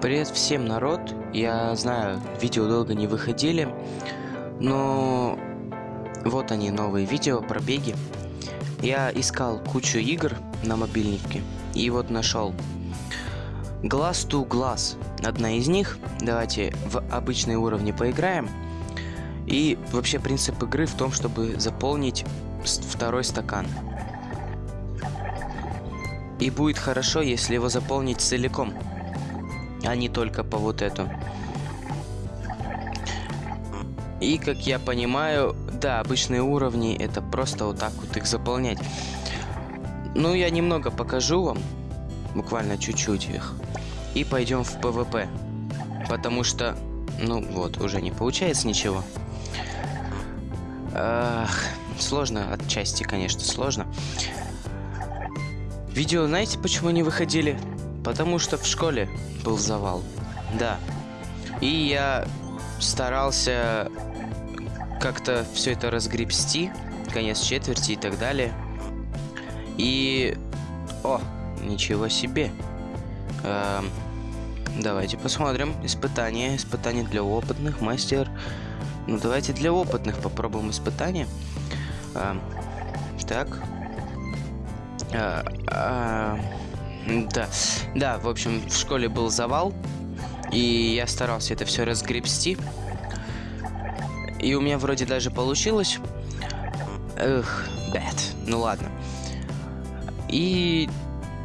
Привет всем, народ! Я знаю, видео долго не выходили, но вот они, новые видео про беги. Я искал кучу игр на мобильнике и вот нашел. Glass to Glass. Одна из них. Давайте в обычные уровни поиграем. И вообще принцип игры в том, чтобы заполнить второй стакан. И будет хорошо, если его заполнить целиком а не только по вот эту. И, как я понимаю, да, обычные уровни, это просто вот так вот их заполнять. Ну, я немного покажу вам, буквально чуть-чуть их, и пойдем в ПВП. Потому что, ну вот, уже не получается ничего. Ах, сложно, отчасти, конечно, сложно. Видео, знаете, почему не выходили? Потому что в школе был завал. Да. И я старался как-то все это разгребсти. Конец четверти и так далее. И... О, ничего себе. Эм, давайте посмотрим. Испытание. Испытание для опытных. Мастер. Ну, давайте для опытных попробуем испытание. Эм, так. Э, э, да, да, в общем, в школе был завал, и я старался это все разгребсти. И у меня вроде даже получилось. Эх, бэт. Ну ладно. И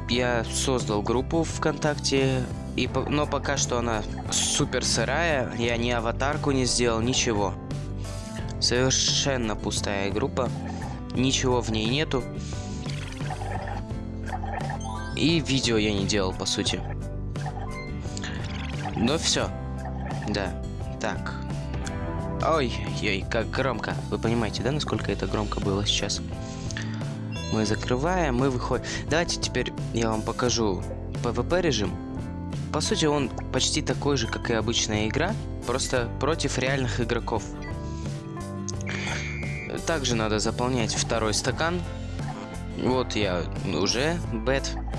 я создал группу ВКонтакте, и, но пока что она супер сырая, я ни аватарку не сделал, ничего. Совершенно пустая группа, ничего в ней нету. И видео я не делал, по сути. Но все. Да. Так. Ой-ой, как громко. Вы понимаете, да, насколько это громко было сейчас? Мы закрываем, мы выходим. Давайте теперь я вам покажу PvP режим. По сути, он почти такой же, как и обычная игра, просто против реальных игроков. Также надо заполнять второй стакан. Вот я уже бет а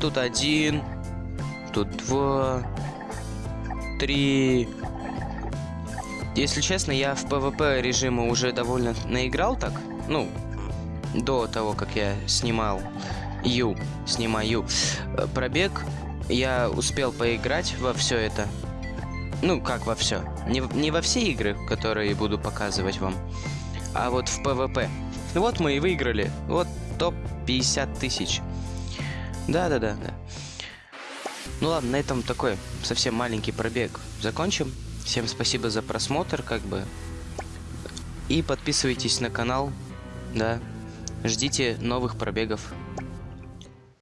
тут один. Тут два. Три. Если честно, я в PvP режиме уже довольно наиграл так. Ну, до того, как я снимал Ю, снимаю э, пробег, я успел поиграть во все это. Ну, как во все. Не, не во все игры, которые буду показывать вам, а вот в PvP. Вот мы и выиграли. Вот топ 50 тысяч. Да-да-да. да. Ну ладно, на этом такой совсем маленький пробег закончим. Всем спасибо за просмотр, как бы. И подписывайтесь на канал, да. Ждите новых пробегов.